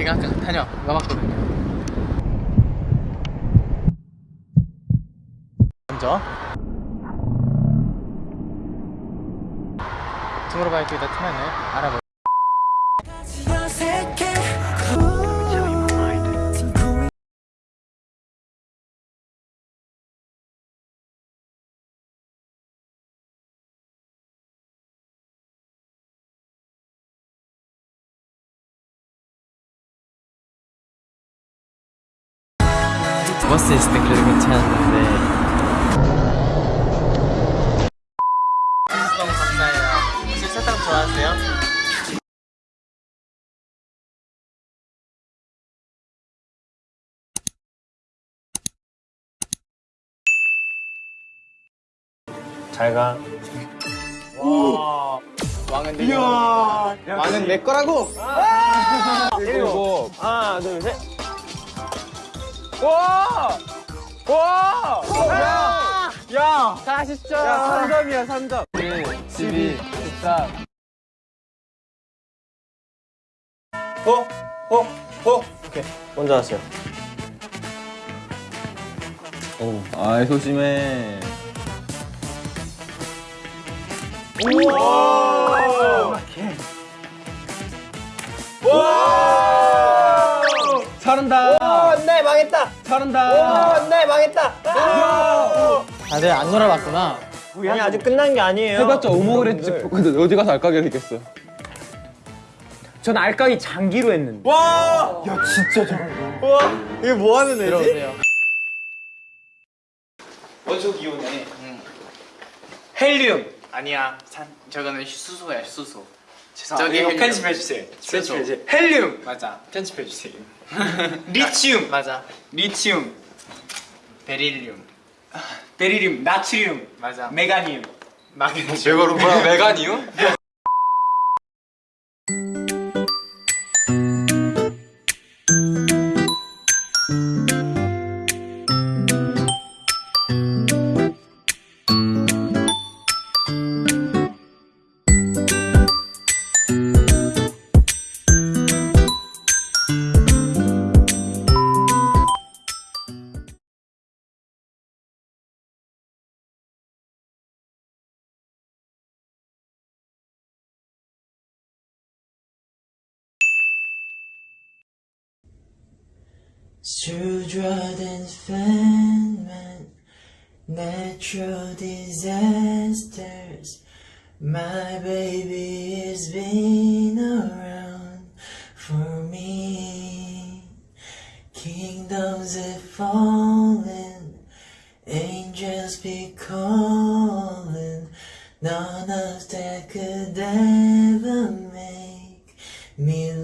제가 아까 다녀 와봤거든요. 먼저 투모로우바이크 더 트면을 알아볼. 버스 있을 때 그래도 괜찮았는데. 너무 감사해요. 혹시 사탕 좋아하세요? 잘가. 왕은 내 거야! 왕은 내 거라고! 일곱 하나 둘셋 와! 와! 야! 야! 40점 야 3점이야 3점 1, 12, 14 어? 어? 어? 오케이 먼저 하세요 오. 아이 소심해 와! 망했다. 잘한다 오, 네 망했다. 다들 안 놀아봤구나 아니 아직 끝난 게 아니에요. 해봤자 오목을 했지 근데 어디 가서 알까기를 했겠어 전 알까기 장기로 했는데. 와! 야 진짜 잘한다. 와 이게 뭐 하는 애지? 원소 기호네. 헬리움. 아니야 산 저거는 수소야 수소 저기 헬륨. 편집해 주세요. 수소 헬리움. 맞아 편집해 주세요. 리치움. 맞아 리치움. 베릴륨 베리륨. 나트륨. 맞아 메가니움. 마그네슘 메가니 움? Children's famine, natural disasters. My baby has been around for me. Kingdoms have fallen, angels be calling. None of that could ever make me.